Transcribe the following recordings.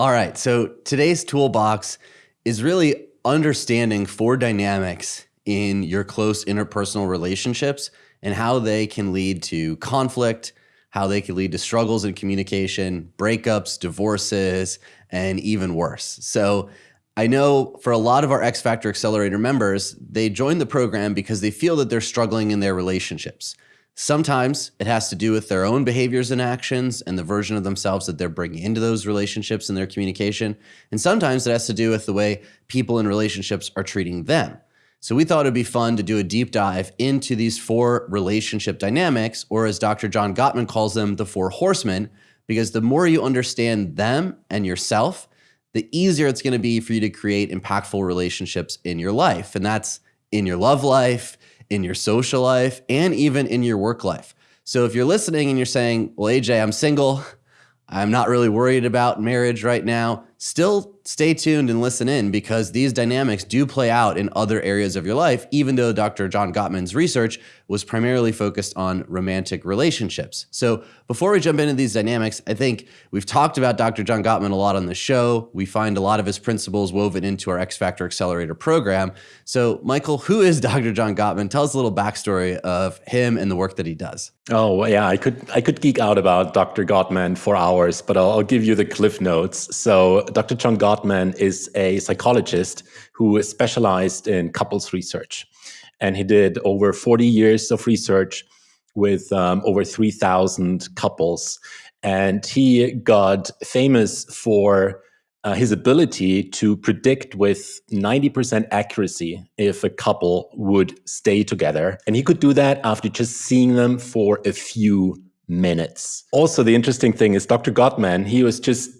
All right. So today's toolbox is really understanding four dynamics in your close interpersonal relationships and how they can lead to conflict, how they can lead to struggles in communication, breakups, divorces, and even worse. So I know for a lot of our X Factor Accelerator members, they join the program because they feel that they're struggling in their relationships. Sometimes it has to do with their own behaviors and actions and the version of themselves that they're bringing into those relationships and their communication. And sometimes it has to do with the way people in relationships are treating them. So we thought it'd be fun to do a deep dive into these four relationship dynamics, or as Dr. John Gottman calls them, the four horsemen, because the more you understand them and yourself, the easier it's going to be for you to create impactful relationships in your life. And that's in your love life, in your social life, and even in your work life. So if you're listening and you're saying, well, AJ, I'm single, I'm not really worried about marriage right now, still stay tuned and listen in because these dynamics do play out in other areas of your life, even though Dr. John Gottman's research was primarily focused on romantic relationships. So before we jump into these dynamics, I think we've talked about Dr. John Gottman a lot on the show. We find a lot of his principles woven into our X Factor Accelerator program. So Michael, who is Dr. John Gottman? Tell us a little backstory of him and the work that he does. Oh yeah, I could I could geek out about Dr. Gottman for hours, but I'll, I'll give you the cliff notes. So Dr. John Gottman is a psychologist who specialized in couples research. And he did over 40 years of research with um, over 3,000 couples. And he got famous for uh, his ability to predict with 90% accuracy if a couple would stay together. And he could do that after just seeing them for a few minutes. Also, the interesting thing is Dr. Gottman, he was just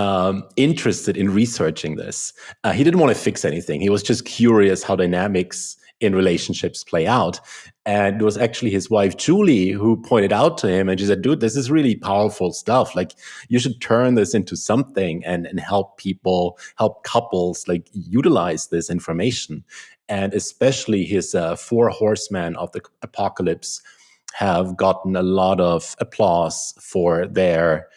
um, interested in researching this. Uh, he didn't want to fix anything. He was just curious how dynamics in relationships play out. And it was actually his wife, Julie, who pointed out to him and she said, dude, this is really powerful stuff. Like you should turn this into something and, and help people, help couples like utilize this information. And especially his uh, four horsemen of the apocalypse have gotten a lot of applause for their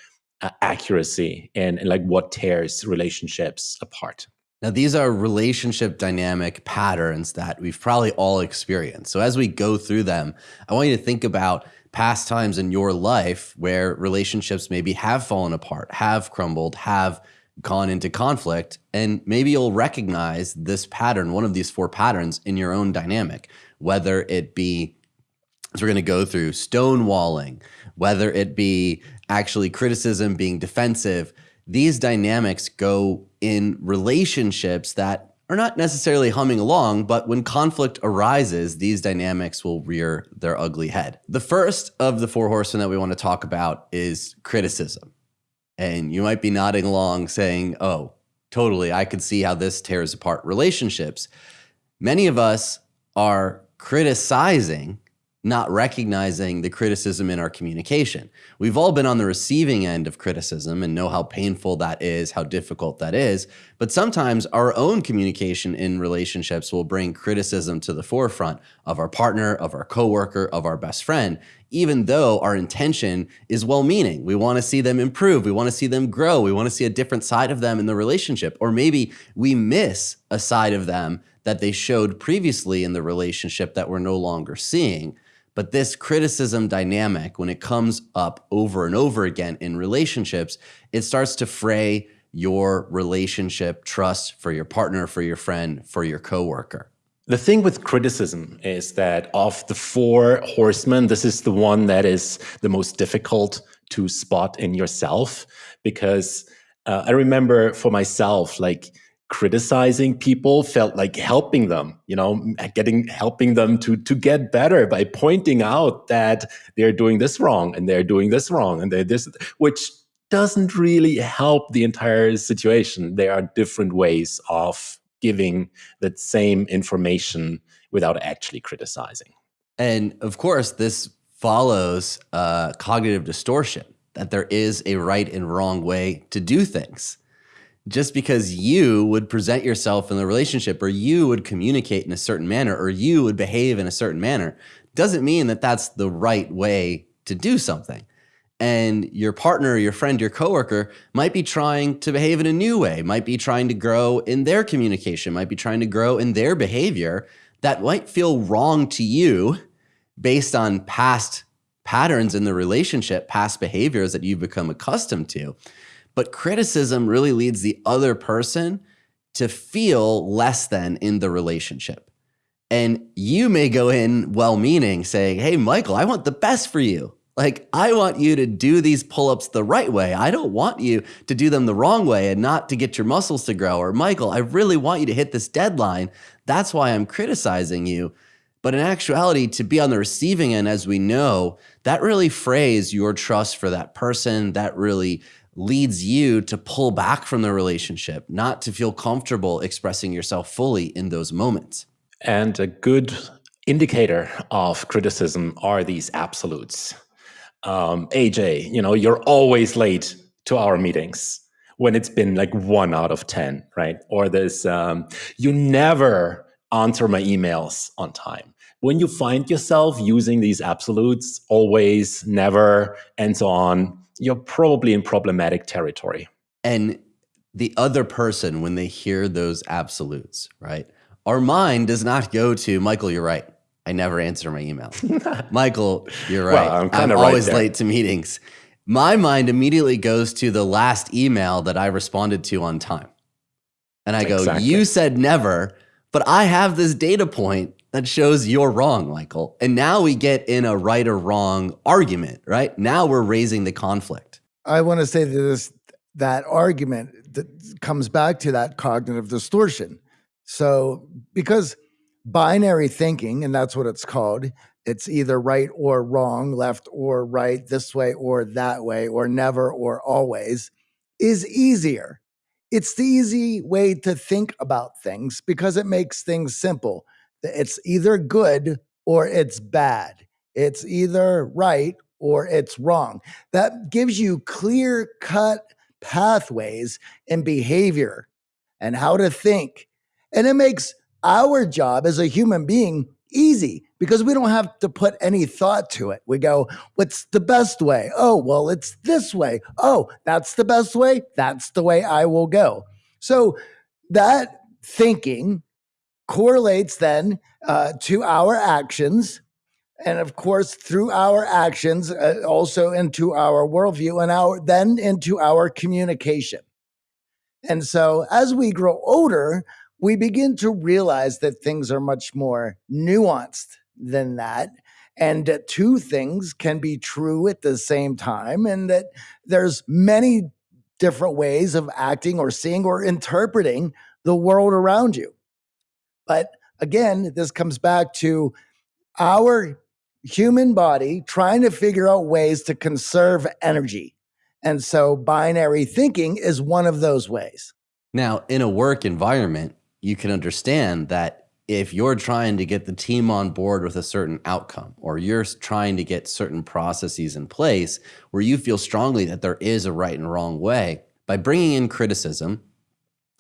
uh, accuracy and, and like what tears relationships apart. Now, these are relationship dynamic patterns that we've probably all experienced. So, as we go through them, I want you to think about past times in your life where relationships maybe have fallen apart, have crumbled, have gone into conflict, and maybe you'll recognize this pattern, one of these four patterns in your own dynamic, whether it be, as we're going to go through, stonewalling, whether it be actually criticism being defensive, these dynamics go in relationships that are not necessarily humming along, but when conflict arises, these dynamics will rear their ugly head. The first of the four horsemen that we want to talk about is criticism. And you might be nodding along saying, oh, totally, I could see how this tears apart relationships. Many of us are criticizing not recognizing the criticism in our communication. We've all been on the receiving end of criticism and know how painful that is, how difficult that is. But sometimes our own communication in relationships will bring criticism to the forefront of our partner, of our coworker, of our best friend, even though our intention is well meaning. We want to see them improve. We want to see them grow. We want to see a different side of them in the relationship. Or maybe we miss a side of them that they showed previously in the relationship that we're no longer seeing. But this criticism dynamic, when it comes up over and over again in relationships, it starts to fray your relationship trust for your partner, for your friend, for your coworker. The thing with criticism is that of the four horsemen, this is the one that is the most difficult to spot in yourself because uh, I remember for myself, like criticizing people felt like helping them you know getting helping them to to get better by pointing out that they're doing this wrong and they're doing this wrong and they're this which doesn't really help the entire situation. There are different ways of giving that same information without actually criticizing. And of course this follows uh, cognitive distortion that there is a right and wrong way to do things just because you would present yourself in the relationship or you would communicate in a certain manner or you would behave in a certain manner doesn't mean that that's the right way to do something. and your partner, your friend, your coworker might be trying to behave in a new way, might be trying to grow in their communication, might be trying to grow in their behavior that might feel wrong to you based on past patterns in the relationship, past behaviors that you've become accustomed to. But criticism really leads the other person to feel less than in the relationship. And you may go in well meaning, saying, Hey, Michael, I want the best for you. Like, I want you to do these pull ups the right way. I don't want you to do them the wrong way and not to get your muscles to grow. Or, Michael, I really want you to hit this deadline. That's why I'm criticizing you. But in actuality, to be on the receiving end, as we know, that really frays your trust for that person. That really leads you to pull back from the relationship, not to feel comfortable expressing yourself fully in those moments. And a good indicator of criticism are these absolutes. Um, AJ, you know, you're always late to our meetings when it's been like one out of 10, right? Or this, um, you never answer my emails on time. When you find yourself using these absolutes, always, never, and so on, you're probably in problematic territory. And the other person, when they hear those absolutes, right? Our mind does not go to Michael, you're right. I never answer my email. Michael, you're right. Well, I'm, I'm right always there. late to meetings. My mind immediately goes to the last email that I responded to on time. And I go, exactly. You said never, but I have this data point that shows you're wrong, Michael. And now we get in a right or wrong argument, right? Now we're raising the conflict. I want to say this that argument that comes back to that cognitive distortion. So, because binary thinking, and that's what it's called, it's either right or wrong, left or right, this way or that way, or never or always, is easier. It's the easy way to think about things because it makes things simple. It's either good or it's bad. It's either right or it's wrong. That gives you clear cut pathways in behavior and how to think. And it makes our job as a human being easy because we don't have to put any thought to it. We go, what's the best way? Oh, well, it's this way. Oh, that's the best way. That's the way I will go. So that thinking correlates then uh, to our actions. And of course, through our actions, uh, also into our worldview and our then into our communication. And so as we grow older, we begin to realize that things are much more nuanced than that. And that two things can be true at the same time, and that there's many different ways of acting or seeing or interpreting the world around you. But again, this comes back to our human body trying to figure out ways to conserve energy. And so binary thinking is one of those ways. Now, in a work environment, you can understand that if you're trying to get the team on board with a certain outcome or you're trying to get certain processes in place where you feel strongly that there is a right and wrong way, by bringing in criticism,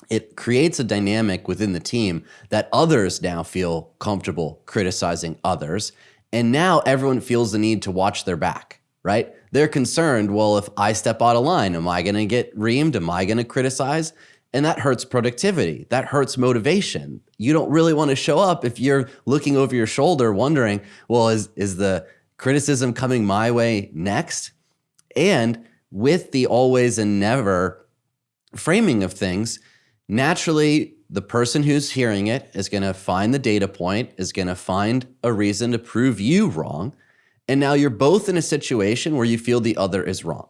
it creates a dynamic within the team that others now feel comfortable criticizing others. And now everyone feels the need to watch their back, right? They're concerned, well, if I step out of line, am I going to get reamed? Am I going to criticize? And that hurts productivity. That hurts motivation. You don't really want to show up if you're looking over your shoulder wondering, well, is, is the criticism coming my way next? And with the always and never framing of things, naturally, the person who's hearing it is going to find the data point, is going to find a reason to prove you wrong. And now you're both in a situation where you feel the other is wrong.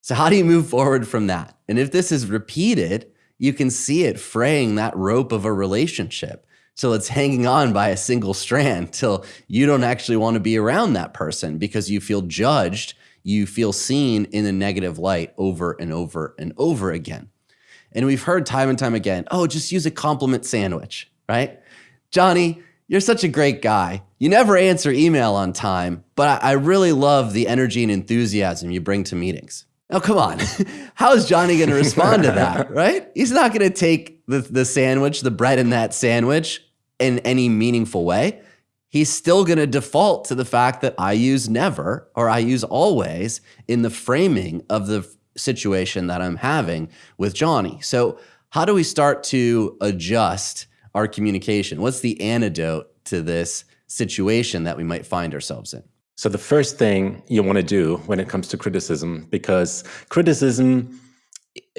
So, how do you move forward from that? And if this is repeated, you can see it fraying that rope of a relationship till it's hanging on by a single strand till you don't actually want to be around that person because you feel judged, you feel seen in a negative light over and over and over again. And we've heard time and time again, oh, just use a compliment sandwich, right? Johnny, you're such a great guy. You never answer email on time, but I really love the energy and enthusiasm you bring to meetings. Oh, come on. How is Johnny going to respond to that, right? He's not going to take the, the sandwich, the bread in that sandwich in any meaningful way. he's still going to default to the fact that I use never or I use always in the framing of the situation that I'm having with Johnny. So, how do we start to adjust our communication? What's the antidote to this situation that we might find ourselves in? So, the first thing you want to do when it comes to criticism, because criticism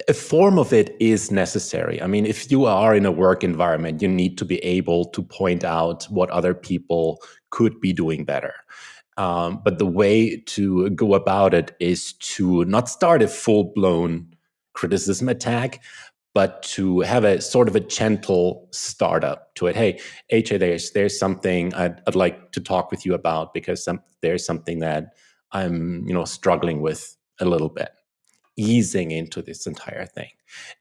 a form of it is necessary. I mean, if you are in a work environment, you need to be able to point out what other people could be doing better. Um, but the way to go about it is to not start a full blown criticism attack, but to have a sort of a gentle startup to it. Hey, AJ, there's there's something I'd, I'd like to talk with you about because some, there's something that I'm you know struggling with a little bit easing into this entire thing.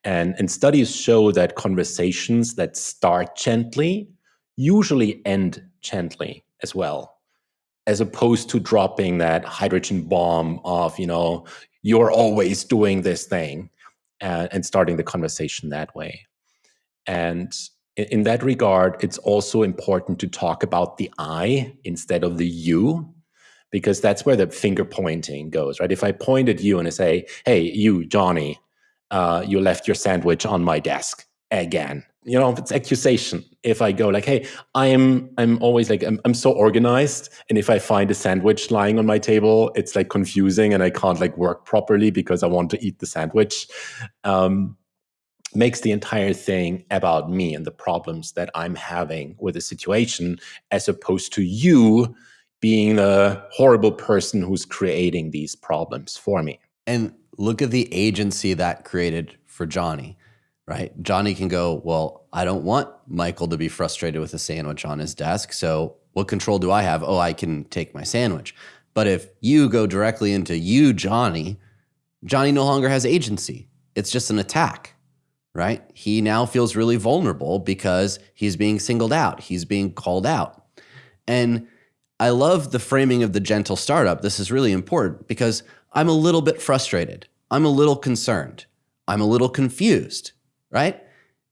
And, and studies show that conversations that start gently usually end gently as well, as opposed to dropping that hydrogen bomb of, you know, you're always doing this thing and, and starting the conversation that way. And in, in that regard, it's also important to talk about the I instead of the you because that's where the finger pointing goes, right? If I point at you and I say, "Hey, you, Johnny, uh, you left your sandwich on my desk again," you know, it's accusation. If I go like, "Hey, I'm, I'm always like, I'm, I'm so organized, and if I find a sandwich lying on my table, it's like confusing, and I can't like work properly because I want to eat the sandwich." Um, makes the entire thing about me and the problems that I'm having with the situation, as opposed to you being a horrible person who's creating these problems for me. And look at the agency that created for Johnny, right? Johnny can go, Well, I don't want Michael to be frustrated with a sandwich on his desk. So what control do I have? Oh, I can take my sandwich. But if you go directly into you, Johnny, Johnny no longer has agency. It's just an attack, right? He now feels really vulnerable because he's being singled out, he's being called out. And I love the framing of the gentle startup. This is really important because I'm a little bit frustrated. I'm a little concerned. I'm a little confused, right?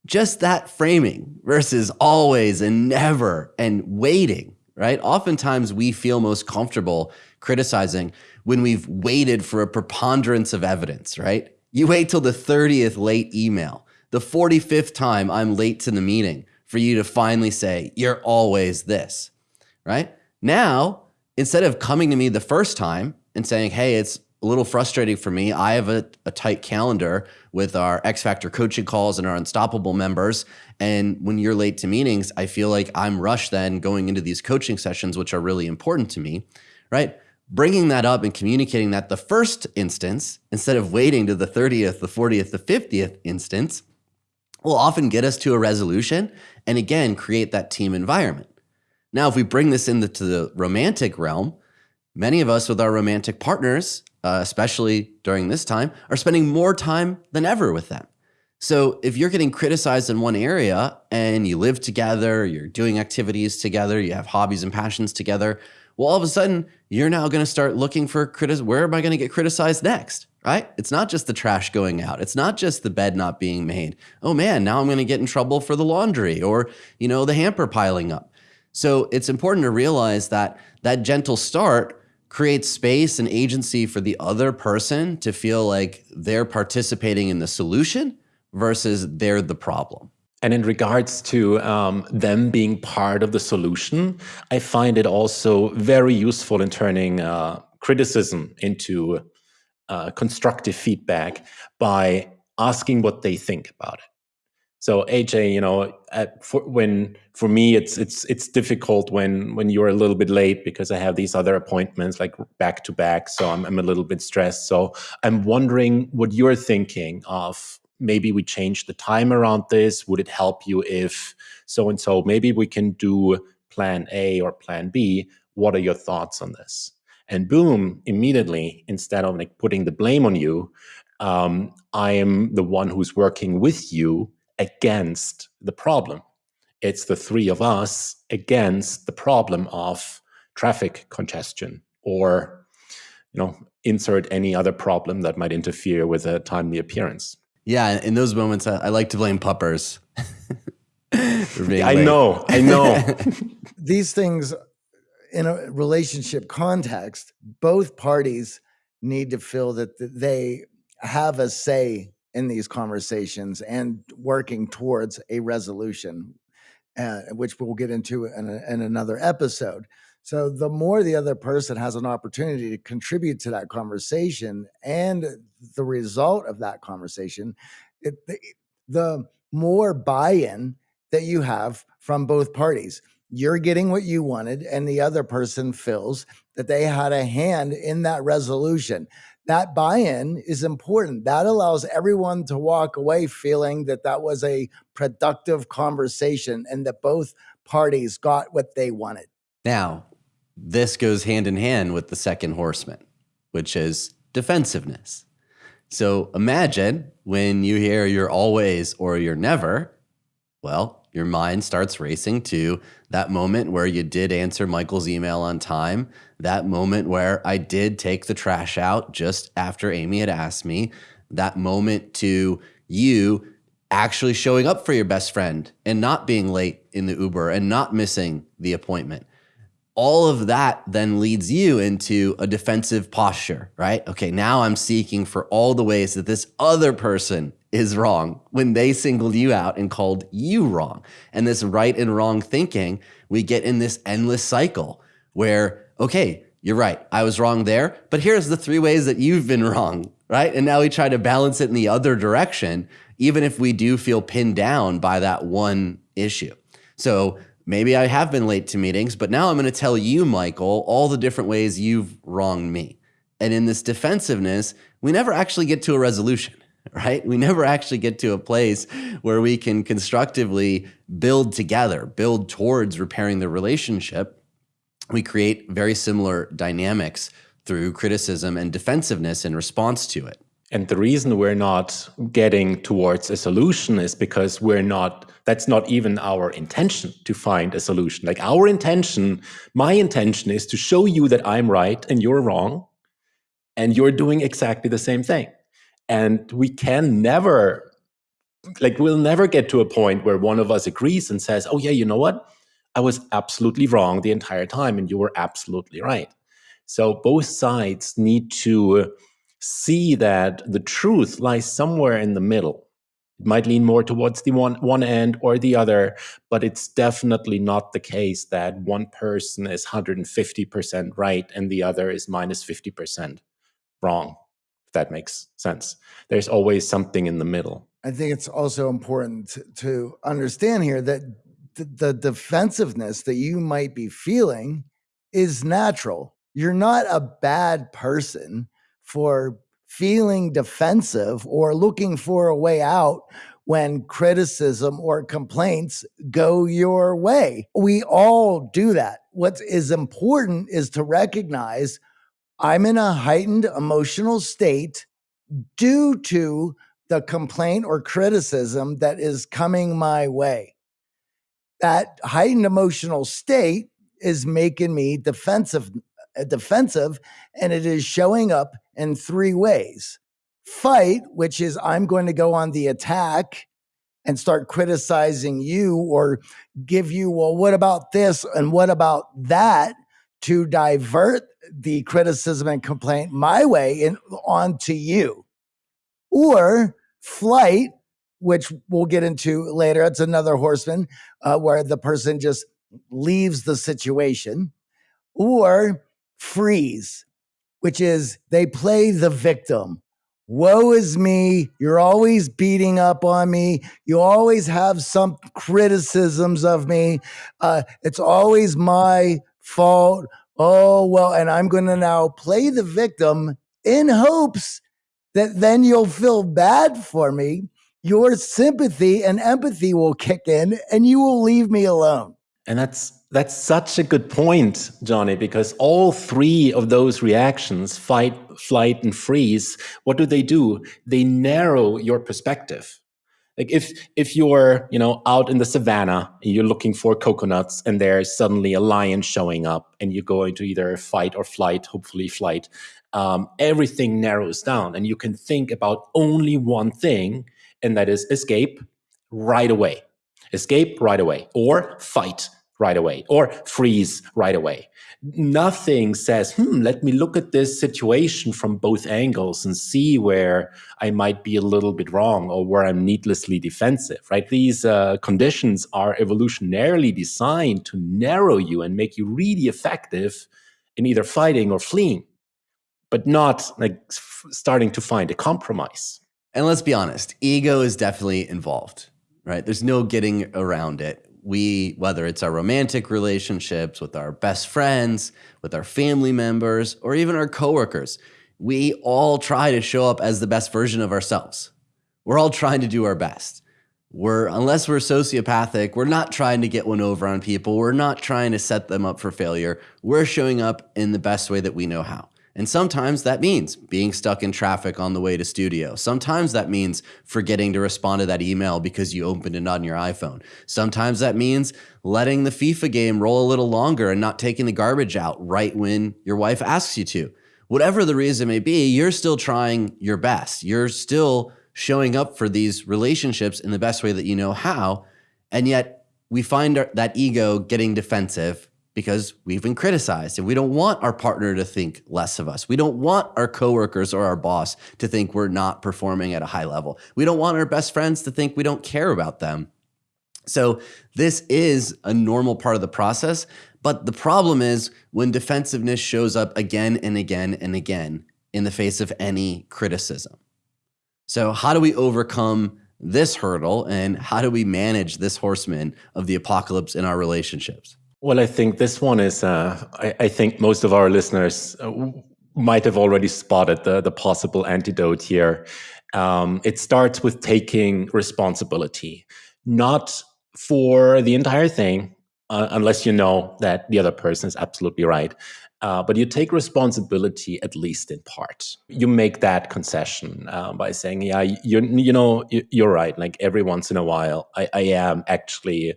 Just that framing versus always and never and waiting, right? Oftentimes we feel most comfortable criticizing when we've waited for a preponderance of evidence, right? You wait till the 30th late email, the 45th time I'm late to the meeting for you to finally say, you're always this, right? Now, instead of coming to me the first time and saying, hey, it's a little frustrating for me. I have a, a, tight calendar with our X Factor coaching calls and our Unstoppable members. And when you're late to meetings, I feel like I'm rushed then going into these coaching sessions, which are really important to me, right? Bringing that up and communicating that the first instance, instead of waiting to the 30th, the 40th, the 50th instance, will often get us to a resolution and again create that team environment. Now, if we bring this into the romantic realm, many of us with our romantic partners, uh, especially during this time, are spending more time than ever with them. So if you're getting criticized in one area and you live together, you're doing activities together, you have hobbies and passions together, well, all of a sudden you're now going to start looking for criticism. Where am I going to get criticized next? Right? It's not just the trash going out. It's not just the bed not being made. Oh man, now I'm going to get in trouble for the laundry or, you know, the hamper piling up. So it's important to realize that that gentle start creates space and agency for the other person to feel like they're participating in the solution versus they're the problem. And in regards to um, them being part of the solution, I find it also very useful in turning uh, criticism into uh, constructive feedback by asking what they think about it. So AJ, you know, for, when for me it's it's it's difficult when when you're a little bit late because I have these other appointments like back to back, so I'm I'm a little bit stressed. So I'm wondering what you're thinking of. Maybe we change the time around this. Would it help you if so and so? Maybe we can do plan A or plan B. What are your thoughts on this? And boom, immediately, instead of like putting the blame on you, um, I am the one who's working with you against the problem. It's the three of us against the problem of traffic congestion or, you know, insert any other problem that might interfere with a timely appearance. Yeah, in those moments, I, I like to blame puppers. I know, I know. These things in a relationship context, both parties need to feel that they have a say in these conversations and working towards a resolution, uh, which we'll get into in, a, in another episode. So, the more the other person has an opportunity to contribute to that conversation and the result of that conversation, it, the, the more buy in that you have from both parties you're getting what you wanted, and the other person feels that they had a hand in that resolution. That buy in is important. That allows everyone to walk away feeling that that was a productive conversation and that both parties got what they wanted. Now, this goes hand in hand with the second horseman, which is defensiveness. So imagine when you hear you're always or you're never, well, your mind starts racing to that moment where you did answer Michael's email on time, that moment where I did take the trash out just after Amy had asked me, that moment to you actually showing up for your best friend and not being late in the Uber and not missing the appointment. All of that then leads you into a defensive posture, right? Okay, now I'm seeking for all the ways that this other person is wrong when they singled you out and called you wrong. And this right and wrong thinking, we get in this endless cycle where, okay, you're right, I was wrong there, but here's the three ways that you've been wrong, right? And now we try to balance it in the other direction, even if we do feel pinned down by that one issue. So maybe I have been late to meetings, but now I'm going to tell you, Michael, all the different ways you've wronged me. And in this defensiveness, we never actually get to a resolution right? We never actually get to a place where we can constructively build together, build towards repairing the relationship. We create very similar dynamics through criticism and defensiveness in response to it. And the reason we're not getting towards a solution is because we're not, that's not even our intention to find a solution. Like our intention, my intention is to show you that I'm right and you're wrong, and you're doing exactly the same thing and we can never like we'll never get to a point where one of us agrees and says oh yeah you know what? I was absolutely wrong the entire time and you were absolutely right. So both sides need to see that the truth lies somewhere in the middle. It might lean more towards the one one end or the other but it's definitely not the case that one person is 150% right and the other is minus 50% wrong if that makes sense. There's always something in the middle. I think it's also important to, to understand here that the defensiveness that you might be feeling is natural. You're not a bad person for feeling defensive or looking for a way out when criticism or complaints go your way. We all do that. What is important is to recognize I'm in a heightened emotional state due to the complaint or criticism that is coming my way. That heightened emotional state is making me defensive uh, defensive and it is showing up in three ways. Fight, which is I'm going to go on the attack and start criticizing you or give you, well, what about this and what about that? to divert the criticism and complaint my way on to you. Or flight, which we'll get into later. It's another horseman uh, where the person just leaves the situation. Or freeze, which is they play the victim. Woe is me. You're always beating up on me. You always have some criticisms of me. Uh, it's always my fault. Oh, well, and I'm going to now play the victim in hopes that then you'll feel bad for me. Your sympathy and empathy will kick in and you will leave me alone. And that's that's such a good point, Johnny, because all three of those reactions, fight, flight, and freeze, what do they do? They narrow your perspective. Like if if you're you know out in the savannah and you're looking for coconuts and there's suddenly a lion showing up and you go into either fight or flight, hopefully flight, um, everything narrows down and you can think about only one thing and that is escape right away, escape right away or fight right away or freeze right away. Nothing says, hmm, let me look at this situation from both angles and see where I might be a little bit wrong or where I'm needlessly defensive, right? These uh, conditions are evolutionarily designed to narrow you and make you really effective in either fighting or fleeing, but not like starting to find a compromise. And let's be honest, ego is definitely involved, right? There's no getting around it we, whether it's our romantic relationships with our best friends, with our family members, or even our coworkers, we all try to show up as the best version of ourselves. We're all trying to do our best. We're, unless we're sociopathic, we're not trying to get one over on people. We're not trying to set them up for failure. We're showing up in the best way that we know how. And sometimes that means being stuck in traffic on the way to studio. Sometimes that means forgetting to respond to that email because you opened it on your iPhone. Sometimes that means letting the FIFA game roll a little longer and not taking the garbage out right when your wife asks you to. Whatever the reason may be, you're still trying your best. You're still showing up for these relationships in the best way that you know how. And yet we find that ego getting defensive because we've been criticized and we don't want our partner to think less of us. We don't want our coworkers or our boss to think we're not performing at a high level. We don't want our best friends to think we don't care about them. So this is a normal part of the process. But the problem is when defensiveness shows up again and again and again in the face of any criticism. So how do we overcome this hurdle and how do we manage this horseman of the apocalypse in our relationships? Well, I think this one is, uh, I, I, think most of our listeners uh, might have already spotted the, the possible antidote here. Um, it starts with taking responsibility, not for the entire thing, uh, unless you know that the other person is absolutely right. Uh, but you take responsibility at least in part. You make that concession uh, by saying, "Yeah, you you know you're right. Like every once in a while, I, I am actually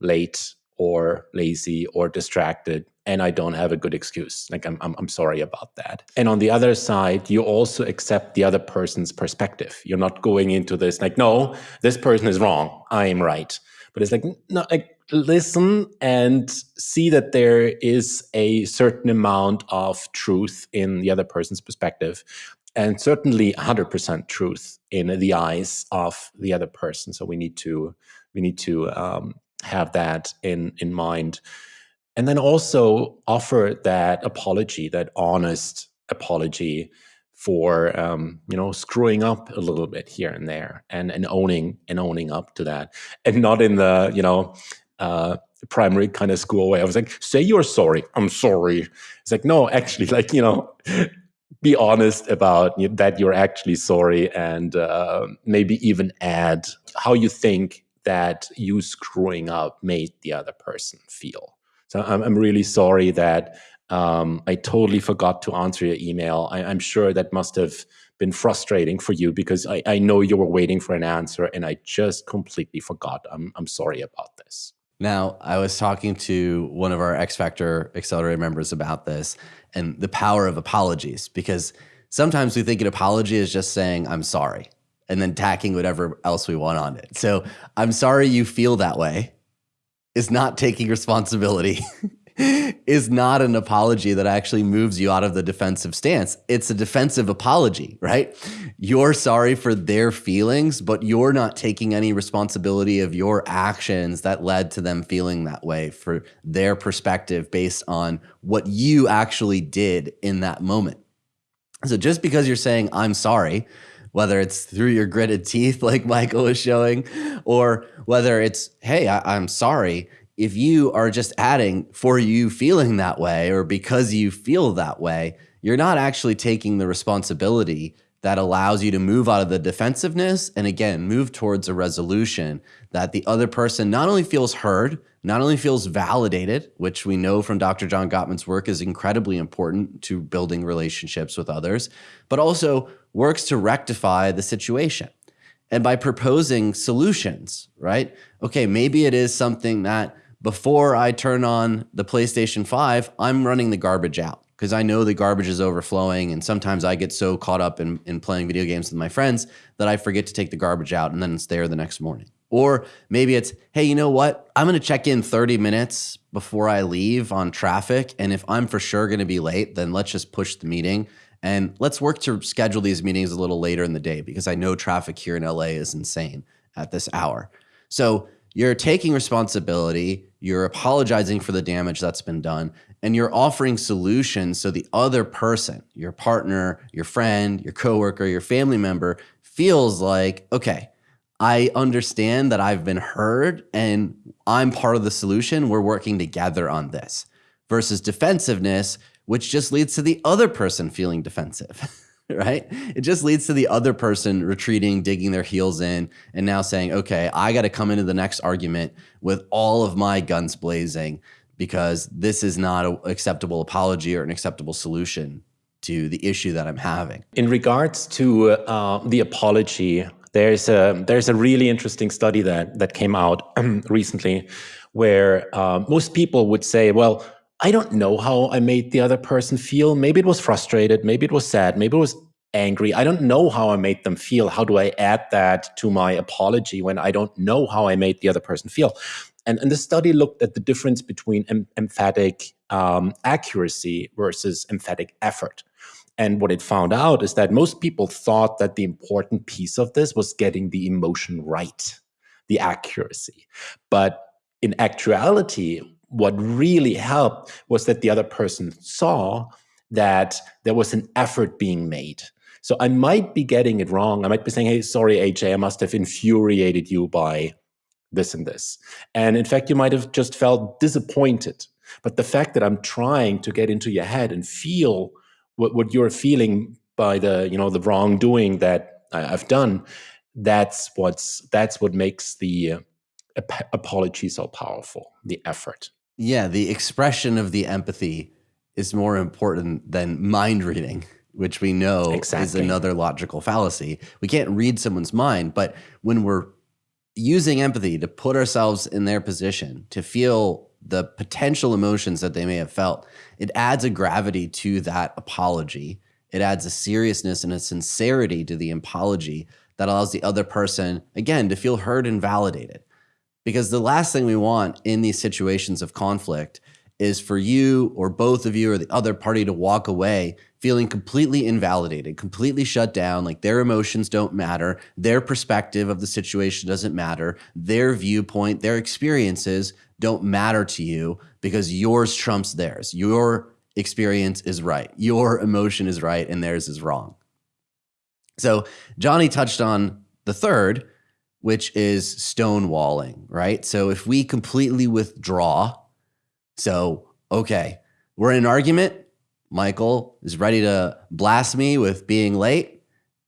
late or lazy or distracted and I don't have a good excuse. Like I'm, I'm, I'm sorry about that. And on the other side, you also accept the other person's perspective. You're not going into this like, no, this person is wrong. I am right. But it's like, no, like listen and see that there is a certain amount of truth in the other person's perspective and certainly 100% truth in the eyes of the other person so we need to we need to um, have that in in mind. And then also offer that apology that honest apology for um, you know screwing up a little bit here and there and and owning and owning up to that. And not in the you know uh, primary kind of school way. I was like say you're sorry. I'm sorry. It's like no actually like you know be honest about that you're actually sorry and uh, maybe even add how you think that you screwing up made the other person feel. So I'm, I'm really sorry that um, I totally forgot to answer your email. I, am sure that must have been frustrating for you because I, I know you were waiting for an answer and I just completely forgot. I'm, I'm sorry about this. Now, I was talking to one of our X Factor Accelerator members about this and the power of apologies because sometimes we think an apology is just saying, I'm sorry and then tacking whatever else we want on it. So I'm sorry you feel that way is not taking responsibility, is not an apology that actually moves you out of the defensive stance. It's a defensive apology, right? You're sorry for their feelings, but you're not taking any responsibility of your actions that led to them feeling that way for their perspective based on what you actually did in that moment. So just because you're saying, I'm sorry, whether it's through your gritted teeth, like Michael was showing, or whether it's, hey, I, am sorry. If you are just adding for you feeling that way or because you feel that way, you're not actually taking the responsibility that allows you to move out of the defensiveness and again, move towards a resolution that the other person not only feels heard, not only feels validated, which we know from Dr. John Gottman's work is incredibly important to building relationships with others, but also works to rectify the situation. And by proposing solutions, right? Okay, maybe it is something that before I turn on the PlayStation 5, I'm running the garbage out because I know the garbage is overflowing. And sometimes I get so caught up in, in playing video games with my friends that I forget to take the garbage out and then it's there the next morning. Or maybe it's, hey, you know what? I'm going to check in 30 minutes before I leave on traffic. And if I'm for sure going to be late, then let's just push the meeting and let's work to schedule these meetings a little later in the day because I know traffic here in LA is insane at this hour. So you're taking responsibility, you're apologizing for the damage that's been done, and you're offering solutions so the other person, your partner, your friend, your coworker, your family member feels like, okay, I understand that I've been heard and I'm part of the solution. We're working together on this versus defensiveness, which just leads to the other person feeling defensive. right? It just leads to the other person retreating, digging their heels in, and now saying, okay, I got to come into the next argument with all of my guns blazing because this is not an acceptable apology or an acceptable solution to the issue that I'm having. In regards to uh, the apology, there's a there's a really interesting study that that came out recently, where uh, most people would say, well I don't know how I made the other person feel. Maybe it was frustrated. Maybe it was sad. Maybe it was angry. I don't know how I made them feel. How do I add that to my apology when I don't know how I made the other person feel? And, and the study looked at the difference between em emphatic um, accuracy versus emphatic effort. And what it found out is that most people thought that the important piece of this was getting the emotion right, the accuracy. But in actuality, what really helped was that the other person saw that there was an effort being made. So I might be getting it wrong. I might be saying, hey, sorry, AJ, I must have infuriated you by this and this. And in fact, you might have just felt disappointed. But the fact that I'm trying to get into your head and feel what, what you're feeling by the, you know, the wrongdoing that I've done, that's what's that's what makes the uh, apology so powerful, the effort. Yeah, the expression of the empathy is more important than mind reading, which we know exactly. is another logical fallacy. We can't read someone's mind, but when we're using empathy to put ourselves in their position, to feel the potential emotions that they may have felt, it adds a gravity to that apology. It adds a seriousness and a sincerity to the apology that allows the other person, again, to feel heard and validated. Because the last thing we want in these situations of conflict is for you or both of you or the other party to walk away feeling completely invalidated, completely shut down, like their emotions don't matter, their perspective of the situation doesn't matter, their viewpoint, their experiences don't matter to you because yours trumps theirs. Your experience is right, your emotion is right, and theirs is wrong. So, Johnny touched on the third, which is stonewalling, right? So if we completely withdraw, so, okay, we're in an argument, Michael is ready to blast me with being late,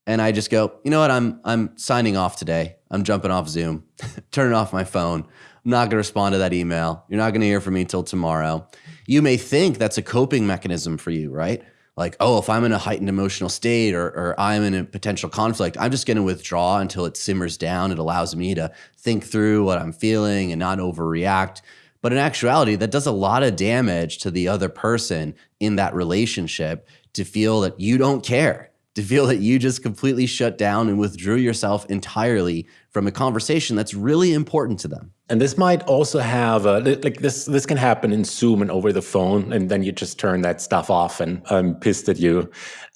and I just go, you know what, I'm, I'm signing off today. I'm jumping off Zoom, turning off my phone. I'm not going to respond to that email. You're not going to hear from me till tomorrow. You may think that's a coping mechanism for you, right? like, oh, if I'm in a heightened emotional state or, or I'm in a potential conflict, I'm just going to withdraw until it simmers down. It allows me to think through what I'm feeling and not overreact. But in actuality, that does a lot of damage to the other person in that relationship to feel that you don't care, to feel that you just completely shut down and withdrew yourself entirely from a conversation that's really important to them. And this might also have a, like this. This can happen in Zoom and over the phone, and then you just turn that stuff off, and I'm pissed at you.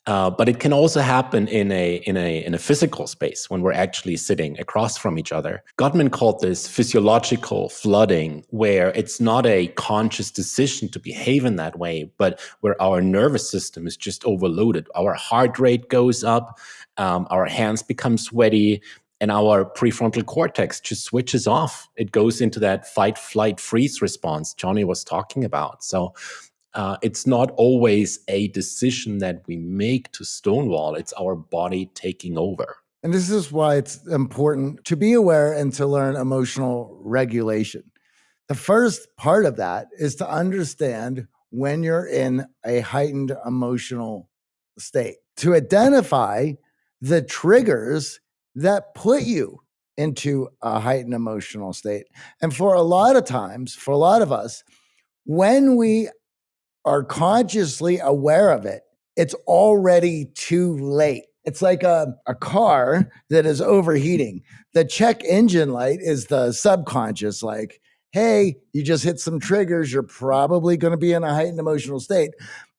Uh, but it can also happen in a in a in a physical space when we're actually sitting across from each other. Gottman called this physiological flooding, where it's not a conscious decision to behave in that way, but where our nervous system is just overloaded. Our heart rate goes up, um, our hands become sweaty, and our prefrontal cortex just switches off. It goes into that fight, flight, freeze response Johnny was talking about. So uh, it's not always a decision that we make to stonewall, it's our body taking over. And this is why it's important to be aware and to learn emotional regulation. The first part of that is to understand when you're in a heightened emotional state, to identify the triggers that put you into a heightened emotional state. And for a lot of times, for a lot of us, when we are consciously aware of it, it's already too late. It's like a, a car that is overheating. The check engine light is the subconscious, like, hey, you just hit some triggers. You're probably going to be in a heightened emotional state.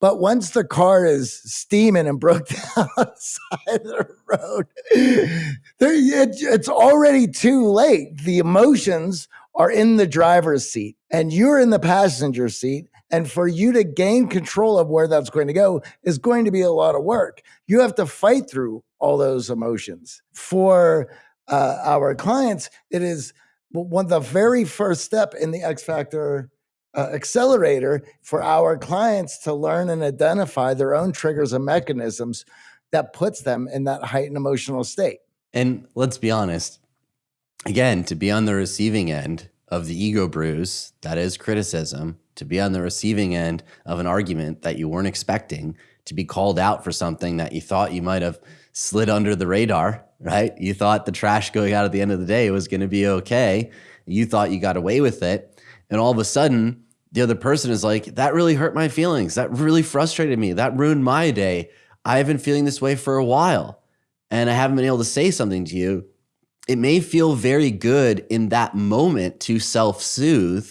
But once the car is steaming and broke down on the side of the road, it, it's already too late. The emotions are in the driver's seat and you're in the passenger seat. And for you to gain control of where that's going to go is going to be a lot of work. You have to fight through all those emotions. For uh, our clients, it is one of the very first step in the X Factor uh, accelerator for our clients to learn and identify their own triggers and mechanisms that puts them in that heightened emotional state. And let's be honest, again, to be on the receiving end of the ego bruise, that is criticism, to be on the receiving end of an argument that you weren't expecting, to be called out for something that you thought you might have slid under the radar, right? You thought the trash going out at the end of the day was going to be okay. You thought you got away with it. And all of a sudden, the other person is like, that really hurt my feelings. That really frustrated me. That ruined my day. I've been feeling this way for a while and I haven't been able to say something to you. It may feel very good in that moment to self soothe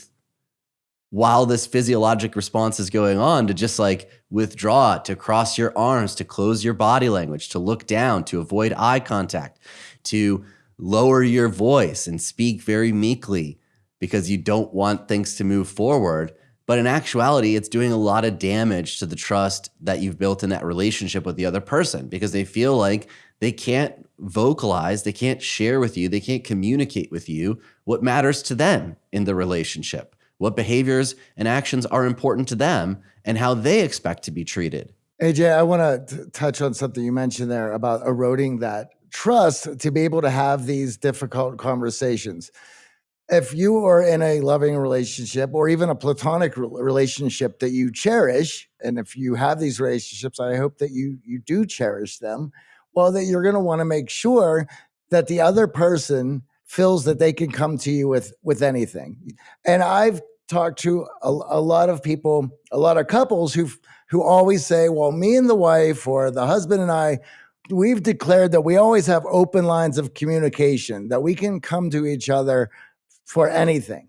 while this physiologic response is going on to just like withdraw, to cross your arms, to close your body language, to look down, to avoid eye contact, to lower your voice and speak very meekly because you don't want things to move forward. But in actuality, it's doing a lot of damage to the trust that you've built in that relationship with the other person because they feel like they can't vocalize, they can't share with you, they can't communicate with you what matters to them in the relationship what behaviors and actions are important to them, and how they expect to be treated. AJ, I want to touch on something you mentioned there about eroding that trust to be able to have these difficult conversations. If you are in a loving relationship or even a platonic relationship that you cherish, and if you have these relationships, I hope that you you do cherish them. Well, that you're going to want to make sure that the other person feels that they can come to you with with anything. And I've talked to a, a, lot of people, a lot of couples who who always say, "Well, me and the wife or the husband and I, we've declared that we always have open lines of communication, that we can come to each other for anything."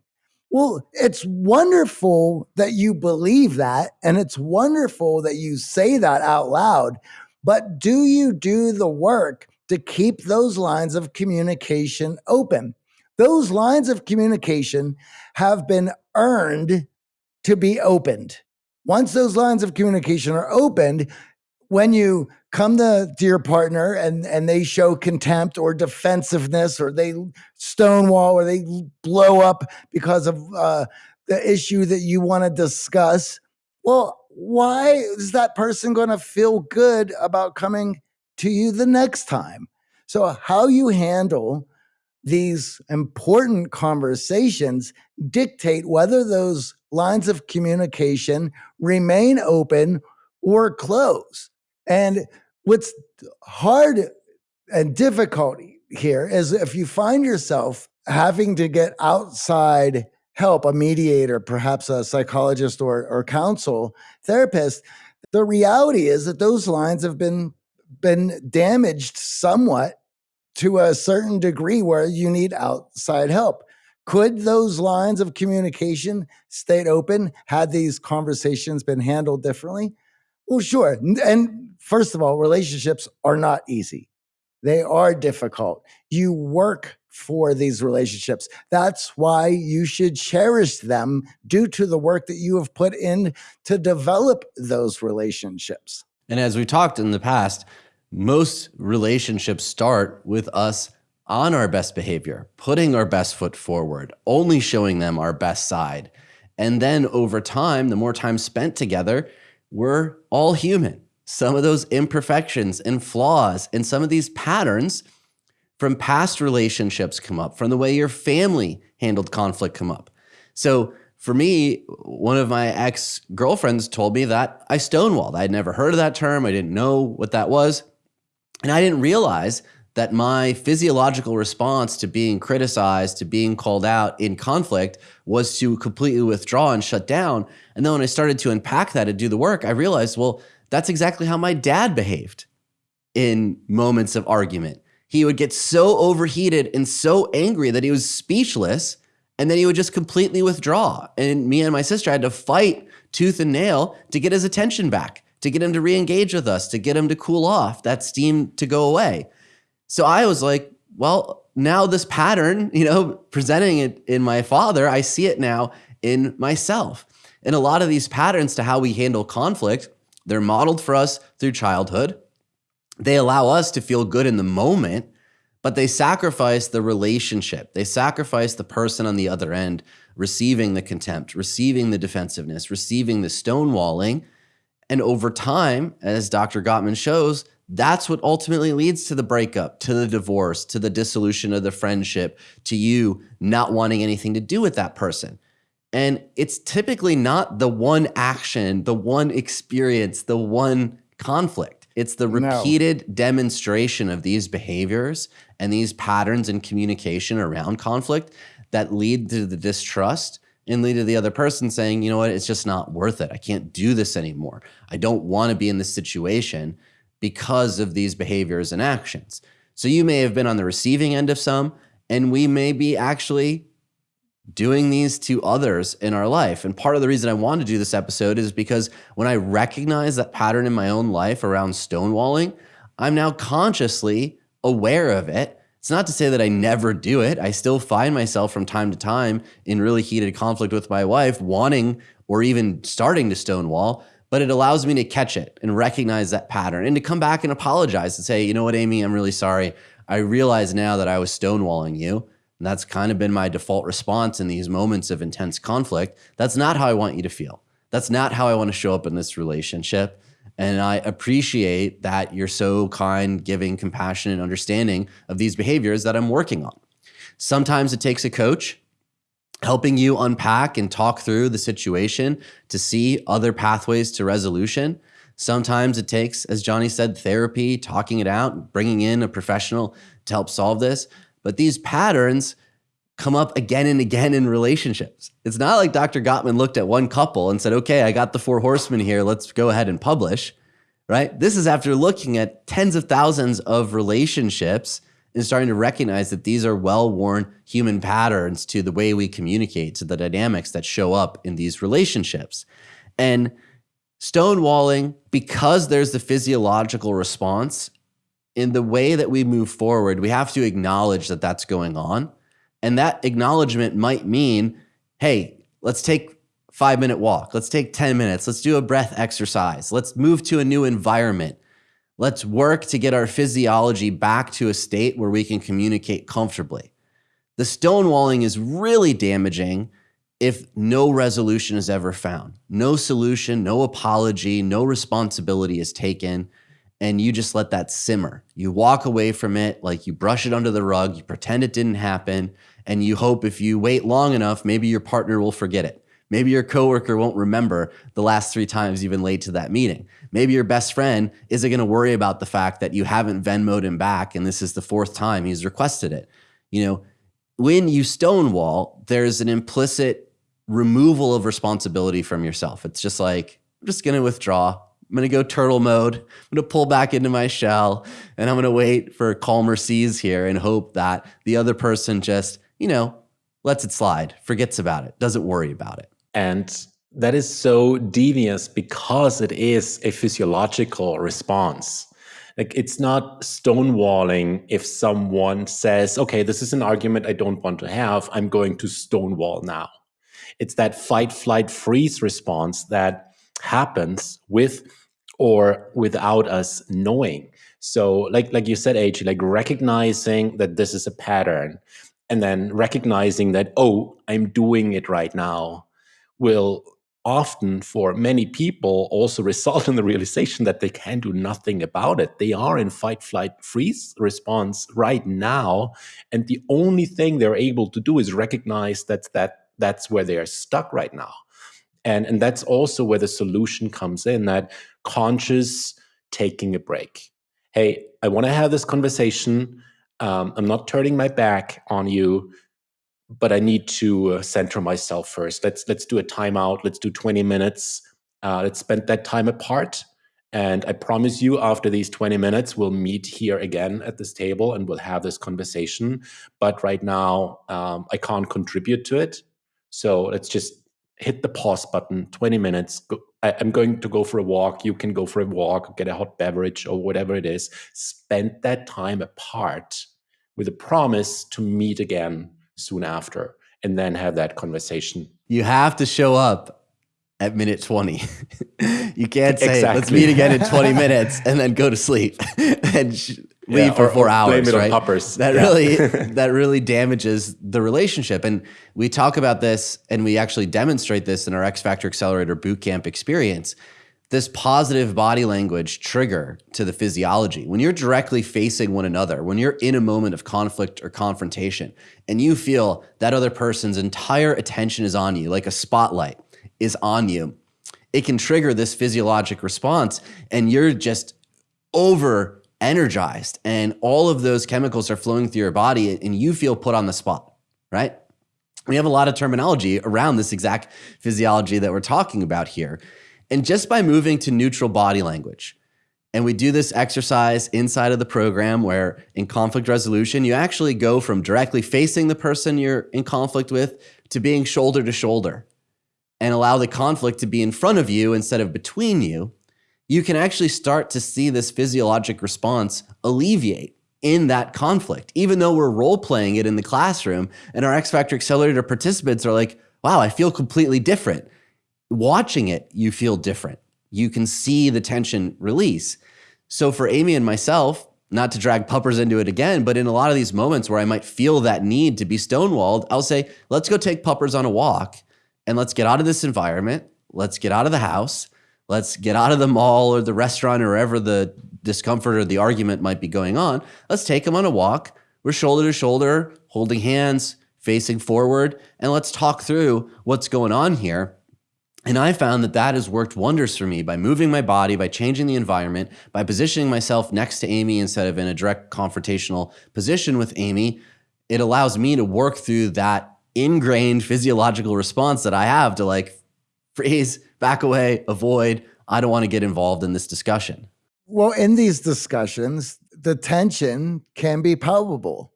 Well, it's wonderful that you believe that, and it's wonderful that you say that out loud. But do you do the work to keep those lines of communication open? Those lines of communication have been earned to be opened. Once those lines of communication are opened, when you come to, to your partner and, and they show contempt or defensiveness or they stonewall or they blow up because of uh, the issue that you want to discuss, well, why is that person going to feel good about coming to you the next time? So, how you handle these important conversations dictate whether those lines of communication remain open or close. And what's hard and difficult here is if you find yourself having to get outside help, a mediator, perhaps a psychologist or, or counsel therapist, the reality is that those lines have been been damaged somewhat to a certain degree where you need outside help. Could those lines of communication stayed open had these conversations been handled differently? Well, sure. And first of all, relationships are not easy. They are difficult. You work for these relationships. That's why you should cherish them due to the work that you have put in to develop those relationships. And as we talked in the past, most relationships start with us on our best behavior, putting our best foot forward, only showing them our best side. And then over time, the more time spent together, we're all human. Some of those imperfections and flaws and some of these patterns from past relationships come up, from the way your family handled conflict come up. So for me, one of my ex girlfriends told me that I stonewalled. I'd never heard of that term. I didn't know what that was. And I didn't realize that my physiological response to being criticized, to being called out in conflict was to completely withdraw and shut down. And then when I started to unpack that and do the work, I realized, well, that's exactly how my dad behaved. in moments of argument. He would get so overheated and so angry that he was speechless, and then he would just completely withdraw. And me and my sister had to fight tooth and nail to get his attention back, to get him to re engage with us, to get him to cool off, that steam to go away. So I was like, well, now this pattern, you know, presenting it in my father, I see it now in myself. And a lot of these patterns to how we handle conflict, they're modeled for us through childhood. They allow us to feel good in the moment, but they sacrifice the relationship. They sacrifice the person on the other end receiving the contempt, receiving the defensiveness, receiving the stonewalling. And over time, as Dr. Gottman shows, that's what ultimately leads to the breakup, to the divorce, to the dissolution of the friendship, to you not wanting anything to do with that person. And it's typically not the one action, the one experience, the one conflict. It's the repeated no. demonstration of these behaviors and these patterns in communication around conflict that lead to the distrust and lead to the other person saying, you know what, it's just not worth it. I can't do this anymore. I don't want to be in this situation because of these behaviors and actions. So you may have been on the receiving end of some, and we may be actually doing these to others in our life. And part of the reason I want to do this episode is because when I recognize that pattern in my own life around stonewalling, I'm now consciously aware of it. It's not to say that I never do it. I still find myself from time to time in really heated conflict with my wife, wanting or even starting to stonewall but it allows me to catch it and recognize that pattern and to come back and apologize and say, you know what, Amy, I'm really sorry. I realize now that I was stonewalling you. And that's kind of been my default response in these moments of intense conflict. That's not how I want you to feel. That's not how I want to show up in this relationship. And I appreciate that you're so kind, giving, compassionate, understanding of these behaviors that I'm working on. Sometimes it takes a coach helping you unpack and talk through the situation to see other pathways to resolution. Sometimes it takes, as Johnny said, therapy, talking it out, bringing in a professional to help solve this. But these patterns come up again and again in relationships. It's not like Dr. Gottman looked at one couple and said, okay, I got the four horsemen here. Let's go ahead and publish, right? This is after looking at tens of thousands of relationships and starting to recognize that these are well-worn human patterns to the way we communicate, to the dynamics that show up in these relationships. And stonewalling, because there's the physiological response, in the way that we move forward, we have to acknowledge that that's going on. And that acknowledgement might mean, hey, let's take five minute walk. Let's take 10 minutes. Let's do a breath exercise. Let's move to a new environment. Let's work to get our physiology back to a state where we can communicate comfortably. The stonewalling is really damaging if no resolution is ever found. No solution, no apology, no responsibility is taken, and you just let that simmer. You walk away from it like you brush it under the rug, you pretend it didn't happen, and you hope if you wait long enough, maybe your partner will forget it. Maybe your coworker won't remember the last three times you've been late to that meeting. Maybe your best friend isn't going to worry about the fact that you haven't Venmoed him back and this is the fourth time he's requested it. You know, when you stonewall, there's an implicit removal of responsibility from yourself. It's just like, I'm just going to withdraw. I'm going to go turtle mode. I'm going to pull back into my shell and I'm going to wait for calmer seas here and hope that the other person just, you know, lets it slide, forgets about it, doesn't worry about it. And that is so devious because it is a physiological response. Like it's not stonewalling if someone says, okay, this is an argument I don't want to have. I'm going to stonewall now. It's that fight, flight, freeze response that happens with or without us knowing. So like, like you said, AJ, like recognizing that this is a pattern and then recognizing that, oh, I'm doing it right now will often for many people also result in the realization that they can do nothing about it. They are in fight, flight, freeze response right now. And the only thing they're able to do is recognize that, that that's where they are stuck right now. And, and that's also where the solution comes in that conscious taking a break. Hey, I want to have this conversation. Um, I'm not turning my back on you but I need to uh, center myself first. Let's let's do a timeout. Let's do 20 minutes. Uh, let's spend that time apart, And I promise you, after these 20 minutes, we'll meet here again at this table and we'll have this conversation. But right now, um, I can't contribute to it. So let's just hit the pause button 20 minutes. Go, I, I'm going to go for a walk. You can go for a walk, get a hot beverage or whatever it is. Spend that time apart with a promise to meet again soon after and then have that conversation. You have to show up at minute 20. you can't say, Exactly. let's meet again in 20 minutes and then go to sleep and sh- leave Yeah, for four hours. blame it on right? puppers. That Yeah. really, that really damages the relationship. And we talk about this and we actually demonstrate this in our X Factor Accelerator bootcamp experience. This positive body language trigger to the physiology. When you're directly facing one another, when you're in a moment of conflict or confrontation, and you feel that other person's entire attention is on you, like a spotlight is on you, it can trigger this physiologic response, and you're just over energized, and all of those chemicals are flowing through your body, and you feel put on the spot, right? We have a lot of terminology around this exact physiology that we're talking about here. And just by moving to neutral body language, and we do this exercise inside of the program where in conflict resolution, you actually go from directly facing the person you're in conflict with to being shoulder to shoulder and allow the conflict to be in front of you instead of between you. You can actually start to see this physiologic response alleviate in that conflict, even though we're role playing it in the classroom and our X Factor Accelerator participants are like, wow, I feel completely different. Watching it, you feel different. You can see the tension release. So for Amy and myself, not to drag puppers into it again, but in a lot of these moments where I might feel that need to be stonewalled, I'll say, let's go take puppers on a walk and let's get out of this environment. Let's get out of the house. Let's get out of the mall or the restaurant or wherever the discomfort or the argument might be going on. Let's take them on a walk. We're shoulder to shoulder, holding hands, facing forward, and let's talk through what's going on here. And I found that that has worked wonders for me by moving my body, by changing the environment, by positioning myself next to Amy instead of in a direct confrontational position with Amy. It allows me to work through that ingrained physiological response that I have to like freeze, back away, avoid. I don't want to get involved in this discussion. Well, in these discussions, the tension can be palpable.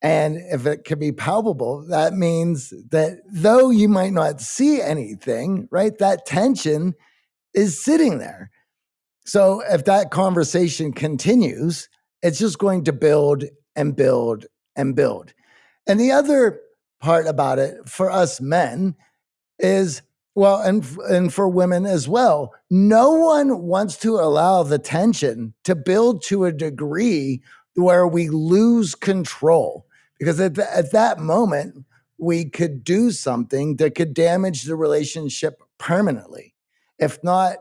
And if it can be palpable, that means that though you might not see anything, right, that tension is sitting there. So if that conversation continues, it's just going to build and build and build. And the other part about it for us men is well, and and for women as well, no one wants to allow the tension to build to a degree where we lose control. Because at, th- at that moment, we could do something that could damage the relationship permanently, if not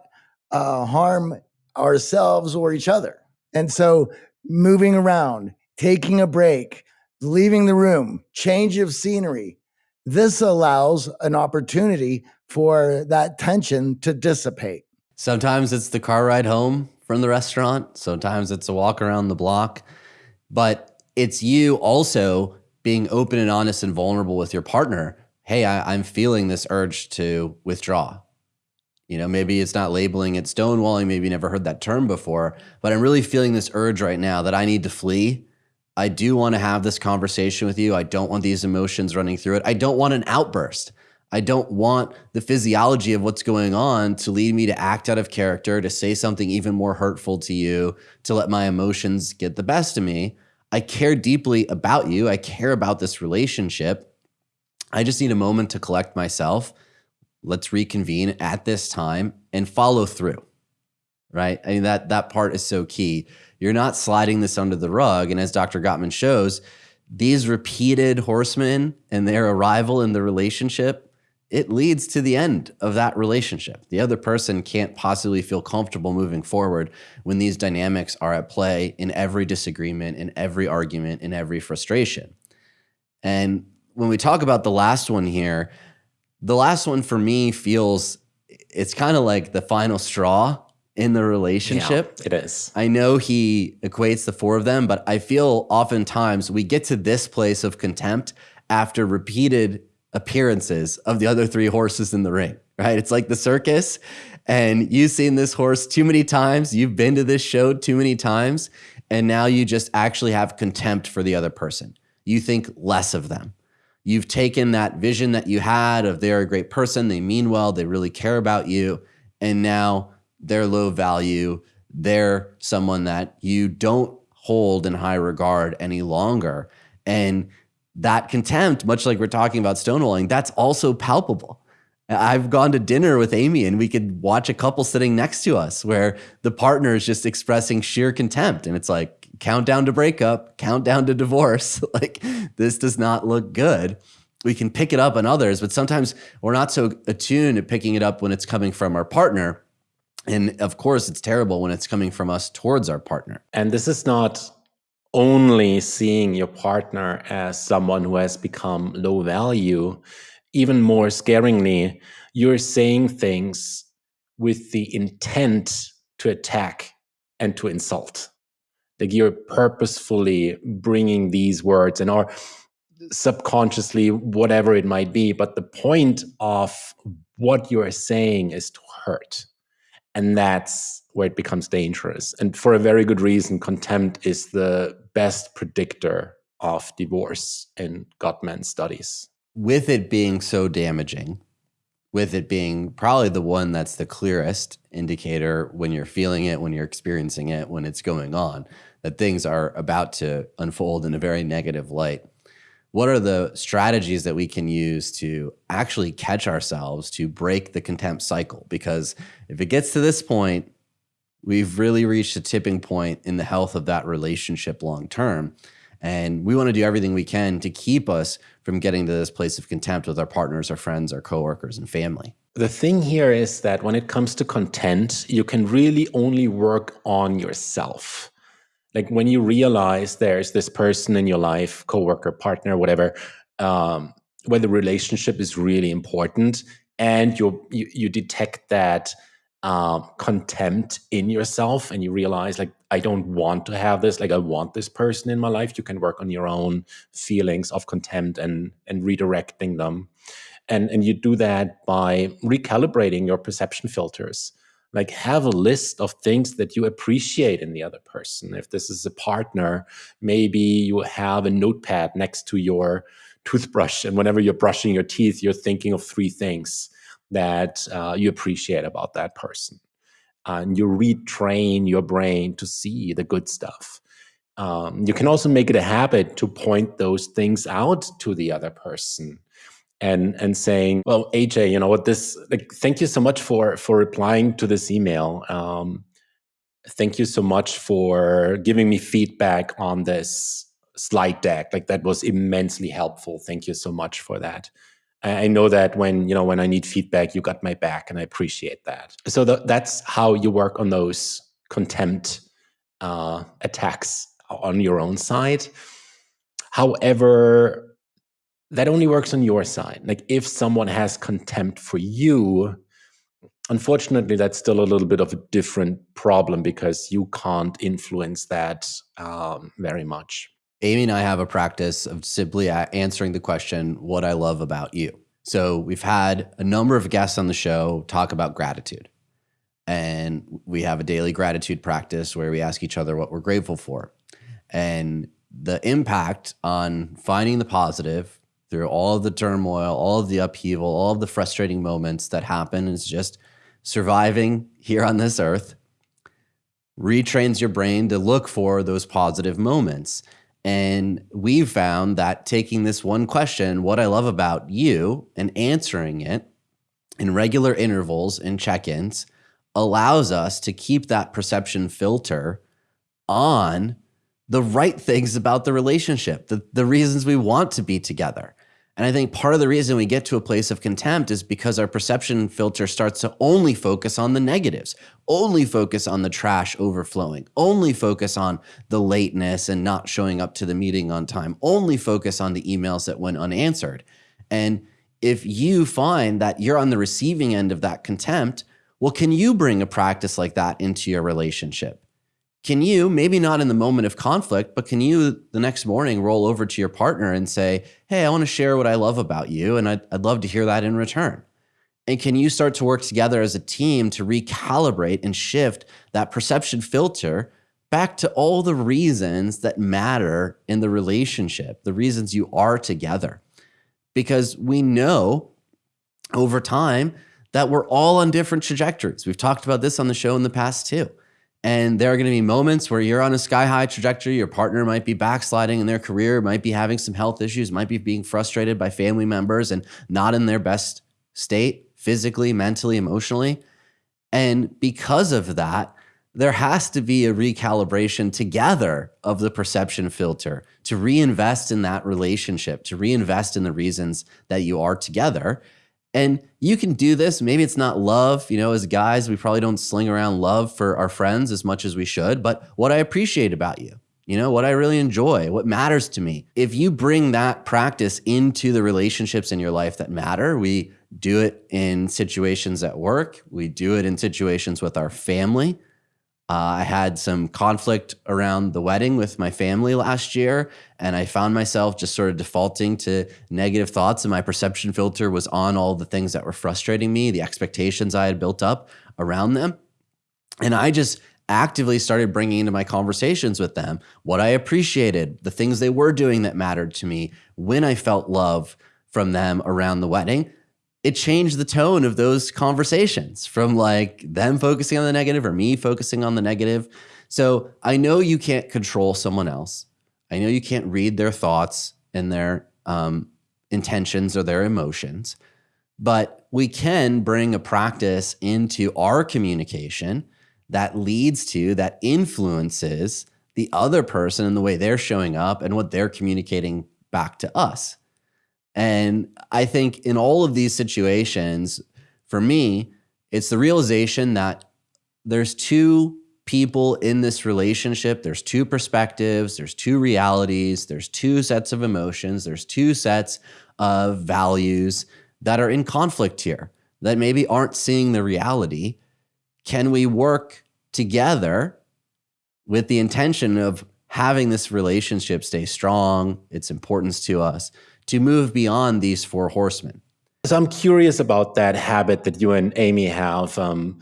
uh, harm ourselves or each other. And so, moving around, taking a break, leaving the room, change of scenery, this allows an opportunity for that tension to dissipate. Sometimes it's the car ride home from the restaurant, sometimes it's a walk around the block, but it's you also being open and honest and vulnerable with your partner. Hey, I, I'm feeling this urge to withdraw. You know, maybe it's not labeling it stonewalling, maybe you never heard that term before, but I'm really feeling this urge right now that I need to flee. I do want to have this conversation with you. I don't want these emotions running through it. I don't want an outburst. I don't want the physiology of what's going on to lead me to act out of character, to say something even more hurtful to you, to let my emotions get the best of me. I care deeply about you. I care about this relationship. I just need a moment to collect myself. Let's reconvene at this time and follow through. Right? I mean that that part is so key. You're not sliding this under the rug and as Dr. Gottman shows, these repeated horsemen and their arrival in the relationship it leads to the end of that relationship. The other person can't possibly feel comfortable moving forward when these dynamics are at play in every disagreement, in every argument, in every frustration. And when we talk about the last one here, the last one for me feels it's kind of like the final straw in the relationship. Yeah, it is. I know he equates the four of them, but I feel oftentimes we get to this place of contempt after repeated appearances of the other three horses in the ring, right? It's like the circus, and you've seen this horse too many times, you've been to this show too many times, and now you just actually have contempt for the other person. You think less of them. You've taken that vision that you had of they're a great person, they mean well, they really care about you, and now they're low value. They're someone that you don't hold in high regard any longer. And that contempt, much like we're talking about stonewalling, that's also palpable. I've gone to dinner with Amy and we could watch a couple sitting next to us where the partner is just expressing sheer contempt. And it's like, countdown to breakup, countdown to divorce. like, this does not look good. We can pick it up on others, but sometimes we're not so attuned to picking it up when it's coming from our partner. And of course, it's terrible when it's coming from us towards our partner. And this is not only seeing your partner as someone who has become low value even more scaringly, you're saying things with the intent to attack and to insult. Like you're purposefully bringing these words and or subconsciously, whatever it might be. But the point of what you are saying is to hurt. And that's where it becomes dangerous. And for a very good reason, contempt is the best predictor of divorce in Gottman studies with it being so damaging, with it being probably the one that's the clearest indicator when you're feeling it, when you're experiencing it, when it's going on, that things are about to unfold in a very negative light. What are the strategies that we can use to actually catch ourselves to break the contempt cycle? Because if it gets to this point, we've really reached a tipping point in the health of that relationship long term. And we want to do everything we can to keep us from getting to this place of contempt with our partners, our friends, our coworkers, and family. The thing here is that when it comes to contempt, you can really only work on yourself. Like when you realize there's this person in your life, coworker, partner, whatever, um, where the relationship is really important, and you you detect that um, contempt in yourself and you realize like i don't want to have this like i want this person in my life. You can work on your own feelings of contempt and and redirecting them. And and you do that by recalibrating your perception filters. Like have a list of things that you appreciate in the other person. If this is a partner maybe you have a notepad next to your toothbrush and whenever you're brushing your teeth you're thinking of three things that uh, you appreciate about that person. and you retrain your brain to see the good stuff. Um, you can also make it a habit to point those things out to the other person and and saying well aj you know what this like thank you so much for for replying to this email um, thank you so much for giving me feedback on this slide deck like that was immensely helpful thank you so much for that I know that when you know when I need feedback, you got my back, and I appreciate that. So the, that's how you work on those contempt uh, attacks on your own side. However, that only works on your side. Like if someone has contempt for you, unfortunately, that's still a little bit of a different problem because you can't influence that um, very much. Amy and I have a practice of simply answering the question, What I love about you. So we've had a number of guests on the show talk about gratitude. And we have a daily gratitude practice where we ask each other what we're grateful for. And the impact on finding the positive through all of the turmoil, all of the upheaval, all of the frustrating moments that happen is just surviving here on this earth retrains your brain to look for those positive moments. And we've found that taking this one question, what I love about you, and answering it in regular intervals and check ins allows us to keep that perception filter on the right things about the relationship, the, the reasons we want to be together. And I think part of the reason we get to a place of contempt is because our perception filter starts to only focus on the negatives, only focus on the trash overflowing, only focus on the lateness and not showing up to the meeting on time, only focus on the emails that went unanswered. And if you find that you're on the receiving end of that contempt, well, can you bring a practice like that into your relationship? Can you, maybe not in the moment of conflict, but can you the next morning roll over to your partner and say, Hey, I want to share what I love about you, and I'd, I'd love to hear that in return? And can you start to work together as a team to recalibrate and shift that perception filter back to all the reasons that matter in the relationship, the reasons you are together? Because we know over time that we're all on different trajectories. We've talked about this on the show in the past too. And there are going to be moments where you're on a sky high trajectory. Your partner might be backsliding in their career, might be having some health issues, might be being frustrated by family members and not in their best state physically, mentally, emotionally. And because of that, there has to be a recalibration together of the perception filter to reinvest in that relationship, to reinvest in the reasons that you are together. And you can do this. Maybe it's not love. You know, as guys, we probably don't sling around love for our friends as much as we should. But what I appreciate about you, you know, what I really enjoy, what matters to me. If you bring that practice into the relationships in your life that matter, we do it in situations at work, we do it in situations with our family, uh, I had some conflict around the wedding with my family last year, and I found myself just sort of defaulting to negative thoughts, and my perception filter was on all the things that were frustrating me, the expectations I had built up around them. And I just actively started bringing into my conversations with them what I appreciated, the things they were doing that mattered to me, when I felt love from them around the wedding it changed the tone of those conversations from like them focusing on the negative or me focusing on the negative. So I know you can't control someone else. I know you can't read their thoughts and their um, intentions or their emotions, but we can bring a practice into our communication that leads to, that influences the other person and the way they're showing up and what they're communicating back to us. And I think in all of these situations, for me, it's the realization that there's two people in this relationship, there's two perspectives, there's two realities, there's two sets of emotions, there's two sets of values that are in conflict here that maybe aren't seeing the reality. Can we work together with the intention of having this relationship stay strong, its importance to us? To move beyond these four horsemen. So I'm curious about that habit that you and Amy have. Um,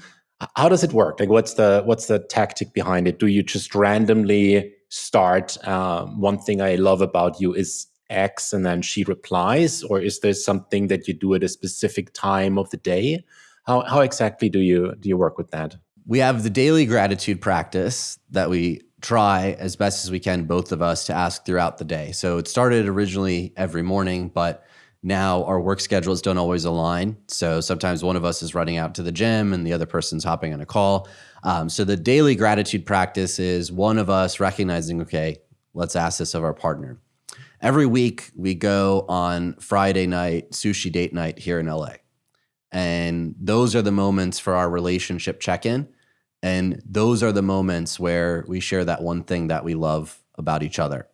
how does it work? Like, what's the what's the tactic behind it? Do you just randomly start? Um, one thing I love about you is X, and then she replies, or is there something that you do at a specific time of the day? How how exactly do you do you work with that? We have the daily gratitude practice that we try as best as we can, both of us, to ask throughout the day. So it started originally every morning, but now our work schedules don't always align. So sometimes one of us is running out to the gym and the other person's hopping on a call. Um, so the daily gratitude practice is one of us recognizing, okay, let's ask this of our partner. Every week we go on Friday night, sushi date night here in LA. And those are the moments for our relationship check in and those are the moments where we share that one thing that we love about each other.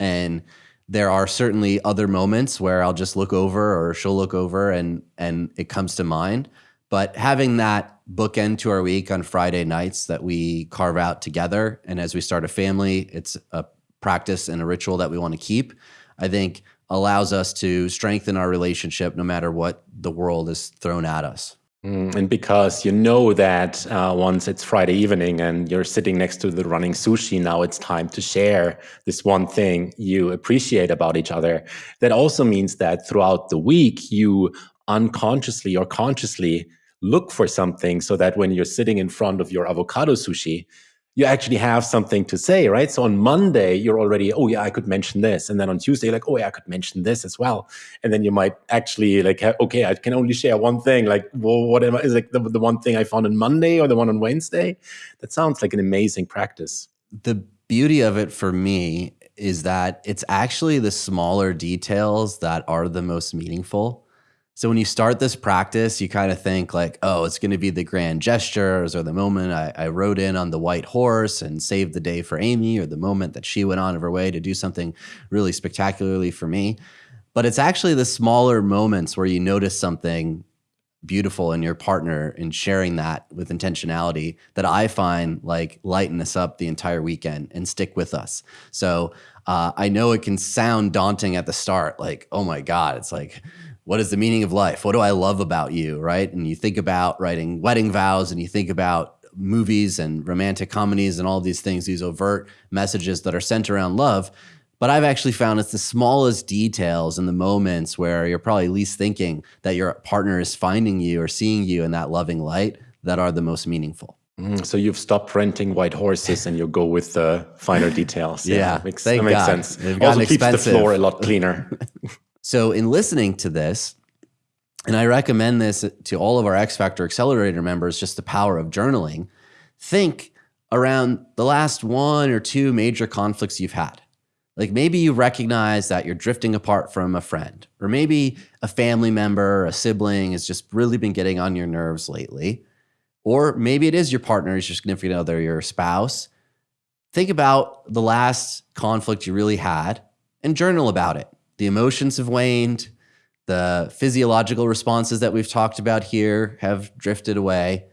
And there are certainly other moments where I'll just look over or she'll look over and and it comes to mind. But having that bookend to our week on Friday nights that we carve out together, and as we start a family, it's a practice and a ritual that we want to keep. I think allows us to strengthen our relationship no matter what the world is thrown at us. Mm, and because you know that uh, once it's Friday evening and you're sitting next to the running sushi, now it's time to share this one thing you appreciate about each other. That also means that throughout the week, you unconsciously or consciously look for something so that when you're sitting in front of your avocado sushi, you actually have something to say, right? So on Monday, you're already, oh yeah, I could mention this. And then on Tuesday, like, oh yeah, I could mention this as well. And then you might actually like, okay, I can only share one thing. Like, well, what am I, is like the, the one thing I found on Monday or the one on Wednesday? That sounds like an amazing practice. The beauty of it for me is that it's actually the smaller details that are the most meaningful. So when you start this practice, you kind of think like, oh, it's going to be the grand gestures or the moment I, I, rode in on the white horse and saved the day for Amy or the moment that she went on of her way to do something really spectacularly for me. But it's actually the smaller moments where you notice something beautiful in your partner in sharing that with intentionality that I find like lighten us up the entire weekend and stick with us. So uh, I know it can sound daunting at the start, like, oh my God, it's like, what is the meaning of life? What do I love about you? Right. And you think about writing wedding vows and you think about movies and romantic comedies and all these things, these overt messages that are sent around love. But I've actually found it's the smallest details in the moments where you're probably least thinking that your partner is finding you or seeing you in that loving light that are the most meaningful. Mm, so you've stopped renting white horses and you go with the finer details. Yeah, yeah makes, that makes sense. They've also keeps expensive. the floor a lot cleaner. so in listening to this, and I recommend this to all of our X Factor Accelerator members, just the power of journaling. Think around the last one or two major conflicts you've had. Like maybe you recognize that you're drifting apart from a friend, or maybe a family member, a sibling has just really been getting on your nerves lately. Or maybe it is your partner, your significant other, your spouse. Think about the last conflict you really had and journal about it. The emotions have waned, the physiological responses that we've talked about here have drifted away.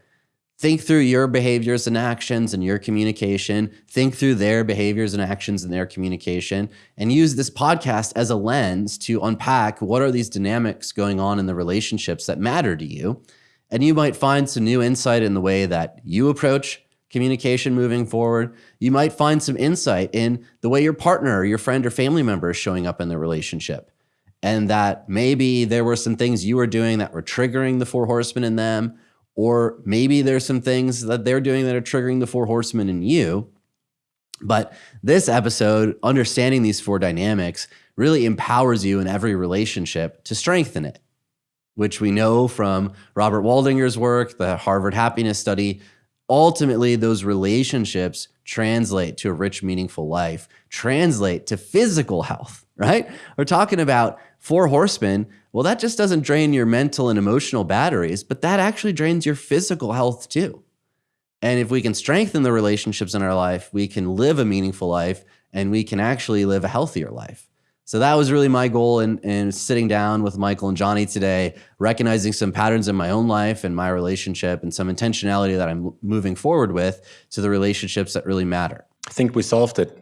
Think through your behaviors and actions and your communication. Think through their behaviors and actions and their communication, and use this podcast as a lens to unpack what are these dynamics going on in the relationships that matter to you. And you might find some new insight in the way that you approach communication moving forward. You might find some insight in the way your partner or your friend or family member is showing up in the relationship and that maybe there were some things you were doing that were triggering the four horsemen in them, or maybe there's some things that they're doing that are triggering the four horsemen in you. But this episode, understanding these four dynamics, really empowers you in every relationship to strengthen it, which we know from Robert Waldinger's work, the Harvard Happiness Study. Ultimately, those relationships translate to a rich, meaningful life, translate to physical health, right? We're talking about four horsemen. Well, that just doesn't drain your mental and emotional batteries, but that actually drains your physical health too. And if we can strengthen the relationships in our life, we can live a meaningful life and we can actually live a healthier life. So that was really my goal in, in sitting down with Michael and Johnny today, recognizing some patterns in my own life and my relationship and some intentionality that I'm moving forward with to the relationships that really matter. I think we solved it.